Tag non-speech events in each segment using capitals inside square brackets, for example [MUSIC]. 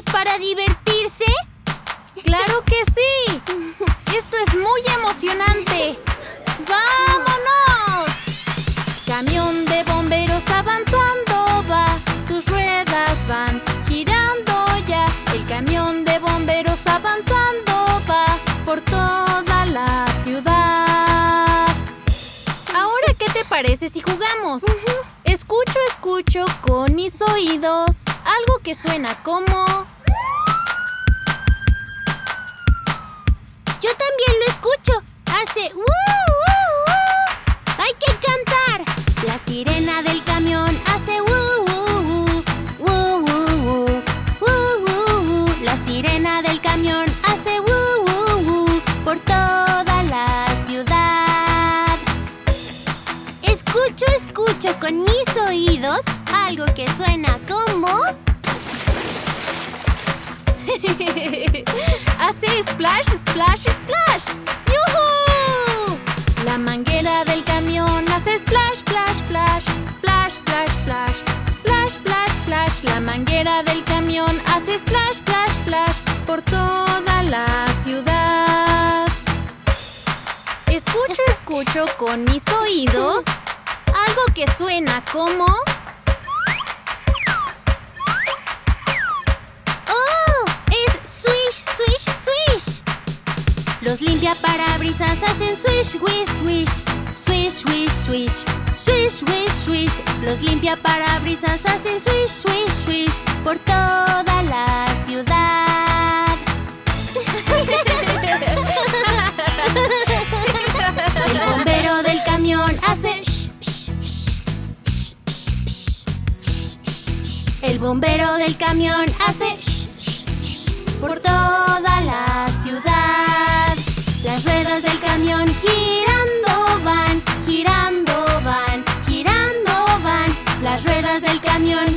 listos para divertirse? ¡Claro que sí! ¡Esto es muy emocionante! ¡Vámonos! Camión de bomberos avanzando va, sus ruedas van girando ya. El camión de bomberos avanzando va por toda la ciudad. Ahora, ¿qué te parece si jugamos? Escucho, escucho con mis oídos algo que suena como... Yo también lo escucho. Hace ¡woo! ¡Hay que cantar! La sirena del splash, splash. ¡Yuhu! La manguera del camión hace splash, splash, splash. Splash, splash, splash. Splash, splash, splash. La manguera del camión hace splash, splash, splash. Por toda la ciudad. Escucho, escucho con mis oídos algo que suena como... Los limpiaparabrisas hacen swish, wish, wish. Swish, wish, swish. Swish, wish, swish. Los limpiaparabrisas hacen swish, swish, swish. Por toda la ciudad. El bombero del camión hace shh, shh, shh. El bombero del camión hace por toda la ciudad. Las ruedas del camión girando van, girando van, girando van. Las ruedas del camión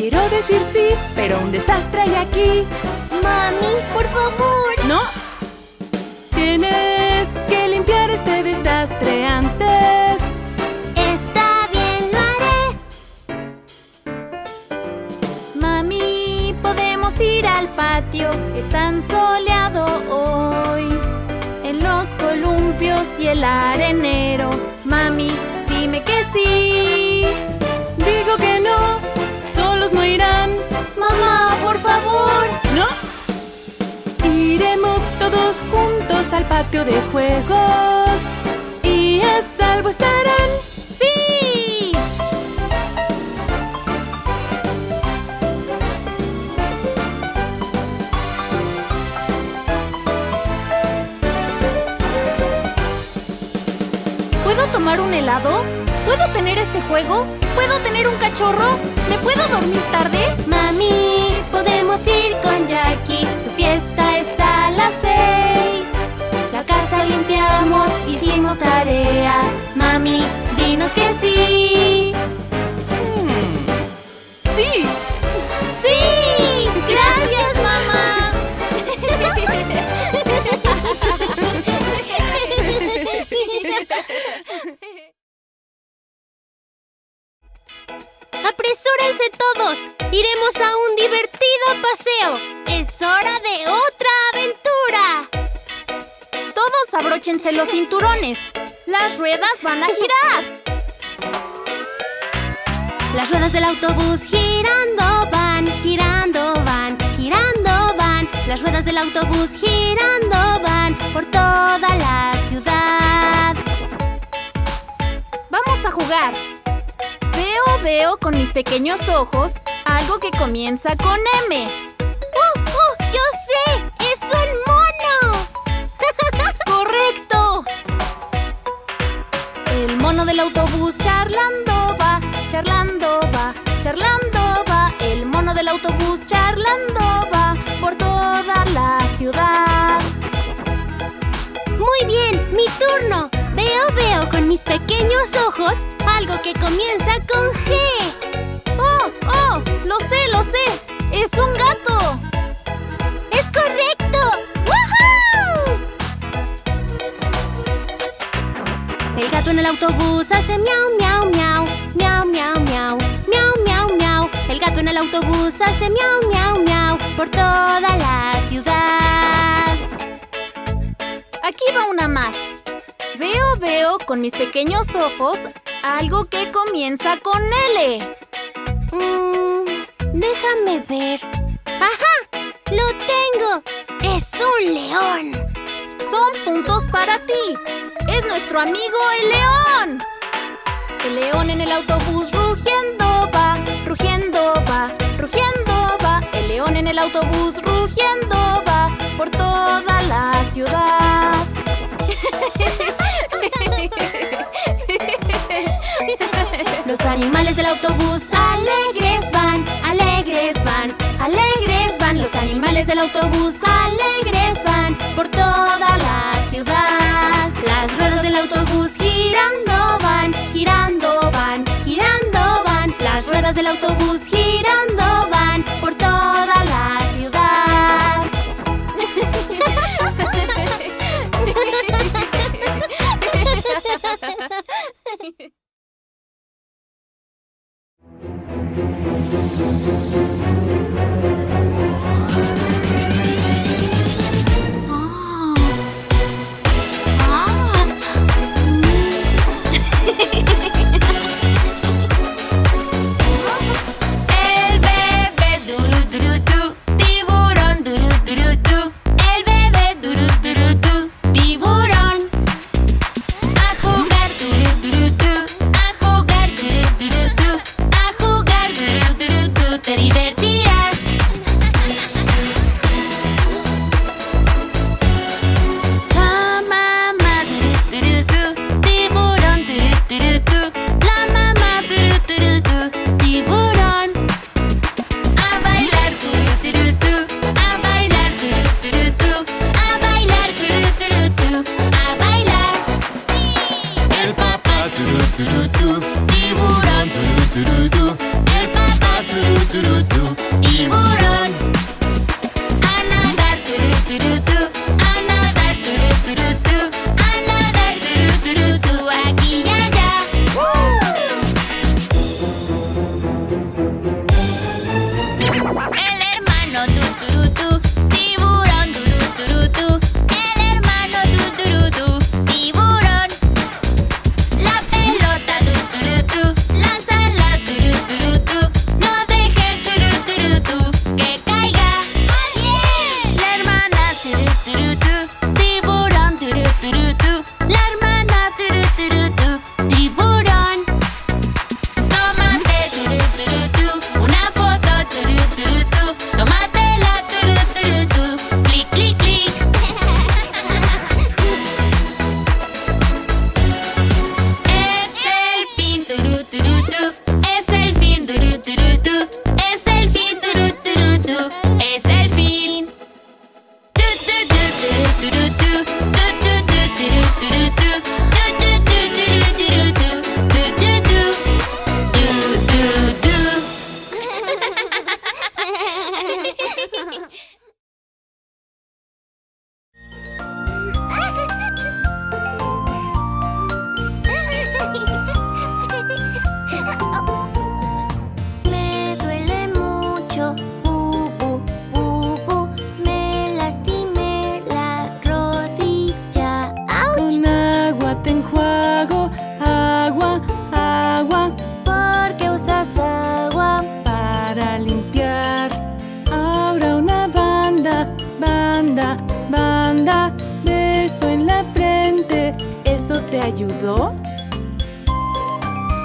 Quiero decir sí, pero un desastre hay aquí. Mami, por favor. ¡No! Tienes que limpiar este desastre antes. Está bien, lo haré. Mami, podemos ir al patio. Es tan soleado hoy. En los columpios y el arenero. Mami, dime que sí. Digo que no, no irán. Mamá, por favor. ¿No? Iremos todos juntos al patio de juegos. Y a salvo estarán. ¡Sí! ¿Puedo tomar un helado? ¿Puedo tener este juego? ¿Puedo tener un cachorro? ¿Me puedo dormir tarde? Mami, podemos ir con Jackie. Su fiesta todos! ¡Iremos a un divertido paseo! ¡Es hora de otra aventura! Todos abróchense los cinturones. Las ruedas van a girar. Las ruedas del autobús girando van, girando van, girando van. Las ruedas del autobús girando van por toda la ciudad. Vamos a jugar veo con mis pequeños ojos algo que comienza con M. ¡Oh, oh! ¡Yo sé! ¡Es un mono! [LAUGHS] ¡Correcto! El mono del autobús charlando va, charlando va, charlando va. El mono del autobús charlando va por toda la ciudad. ¡Muy bien! ¡Mi turno! Veo, veo con mis pequeños ojos algo que comienza con G. ¡Oh, oh! Lo sé, lo sé. Es un gato. ¡Es correcto! ¡Woohoo! El gato en el autobús hace miau, miau, miau, miau, miau, miau, miau, miau, miau. El gato en el autobús hace miau, miau, miau por toda la ciudad. Aquí va una más. Veo, veo con mis pequeños ojos algo que comienza con L. Mm, déjame ver. ¡Ajá! ¡Lo tengo! ¡Es un león! Son puntos para ti. Es nuestro amigo el león. El león en el autobús rugiendo va, rugiendo va, rugiendo va. El león en el autobús rugiendo va por toda la ciudad. [LAUGHS] animales del autobús alegres van, alegres van, alegres van. Los animales del autobús alegres van por toda la ciudad. Las ruedas del autobús girando van, girando van, girando van. Las ruedas del autobús girando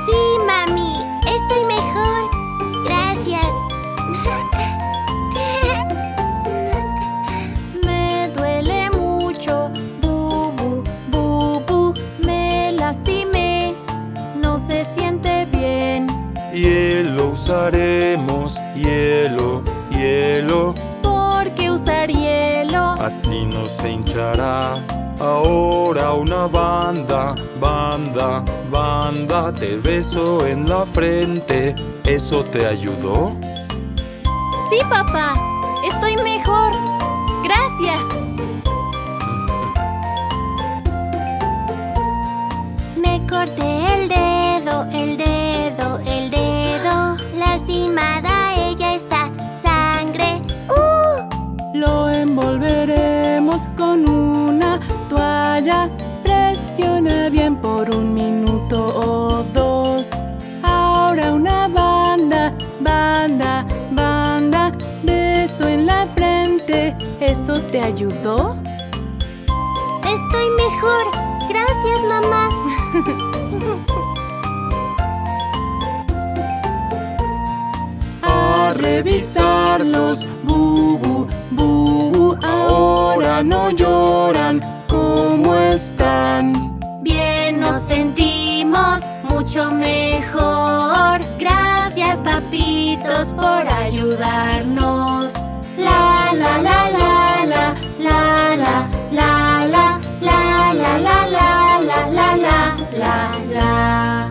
Sí, mami. Estoy mejor. Gracias. [LAUGHS] Me duele mucho. Bubu, bubu. Me lastimé. No se siente bien. Hielo usaremos. Hielo, hielo. ¿Por qué usar hielo? Así no se hinchará. Ahora una banda, banda, banda, te beso en la frente, ¿eso te ayudó? Sí, papá. Estoy mejor. Gracias. Beso en la frente. ¿Eso te ayudó? Estoy mejor. Gracias, mamá. [LAUGHS] A revisarlos. Bubu, bubu. Ahora no lloran. ¿Cómo están? Bien nos sentimos mucho mejor. Gracias, papitos, por ayudarnos. la la la la la la la la la la la la la la la la.